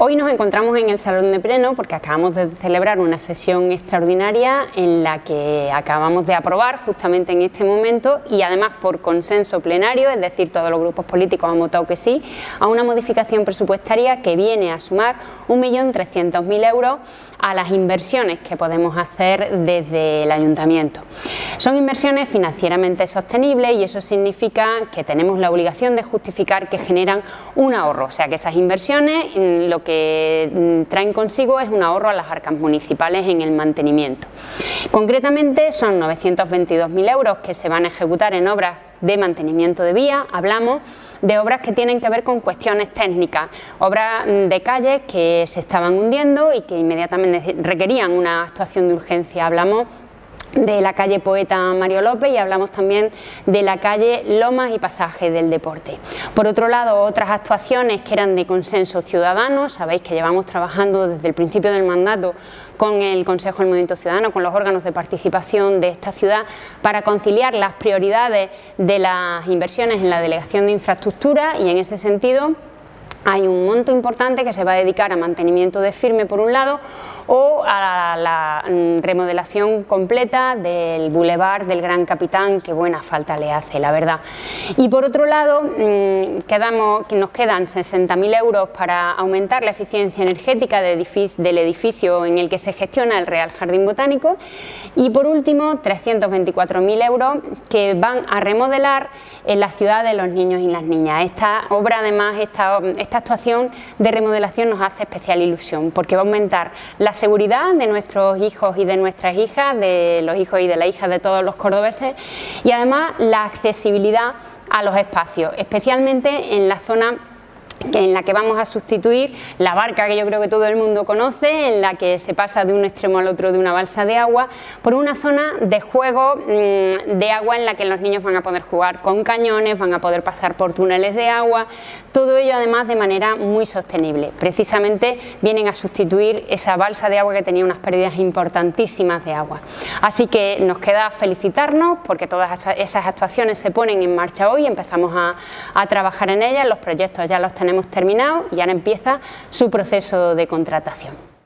Hoy nos encontramos en el Salón de Pleno porque acabamos de celebrar una sesión extraordinaria en la que acabamos de aprobar justamente en este momento y además por consenso plenario, es decir, todos los grupos políticos han votado que sí, a una modificación presupuestaria que viene a sumar 1.300.000 euros a las inversiones que podemos hacer desde el Ayuntamiento. Son inversiones financieramente sostenibles y eso significa que tenemos la obligación de justificar que generan un ahorro, o sea que esas inversiones mm, lo mm, traen consigo es un ahorro a las arcas municipales en el mantenimiento. Concretamente son 922.000 euros que se van a ejecutar en obras de mantenimiento de vía, hablamos de obras que tienen que ver con cuestiones técnicas, obras mm, de calles que se estaban hundiendo y que inmediatamente requerían una actuación de urgencia, hablamos de la calle Poeta Mario López y hablamos también de la calle Lomas y Pasaje del Deporte. Por otro lado, otras actuaciones que eran de consenso ciudadano, sabéis que llevamos trabajando desde el principio del mandato con el Consejo del Movimiento Ciudadano, con los órganos de participación de esta ciudad, para conciliar las prioridades de las inversiones en la Delegación de Infraestructura y en ese sentido hay un monto importante que se va a dedicar a mantenimiento de firme por un lado o a la, mm, remodelación completa del bulevar del Gran Capitán, que buena falta le hace, la verdad. Y por otro lado, mm, quedamos, nos quedan 60.000 euros para aumentar la eficiencia energética del edificio en el que se gestiona el Real Jardín Botánico y por último 324.000 euros que van a remodelar en la ciudad de los niños y las niñas. Esta obra además, esta esta actuación de remodelación nos hace especial ilusión porque va a aumentar la seguridad de nuestros hijos y de nuestras hijas, de los hijos y de las hijas de todos los cordobeses y además la accesibilidad a los espacios, especialmente en la zona en la que vamos a sustituir la barca que yo creo que todo el mundo conoce, en la que se pasa de un extremo al otro de una balsa de agua, por una zona de juego mm, de agua en la que los niños van a poder jugar con cañones, van a poder pasar por túneles de agua, todo ello además de manera muy sostenible. Precisamente vienen a sustituir esa balsa de agua que tenía unas pérdidas importantísimas de agua. Así que nos queda felicitarnos porque todas esas actuaciones se ponen en marcha hoy, empezamos a, trabajar en ellas, los proyectos ya los tenemos hemos terminado y ahora empieza su proceso de contratación.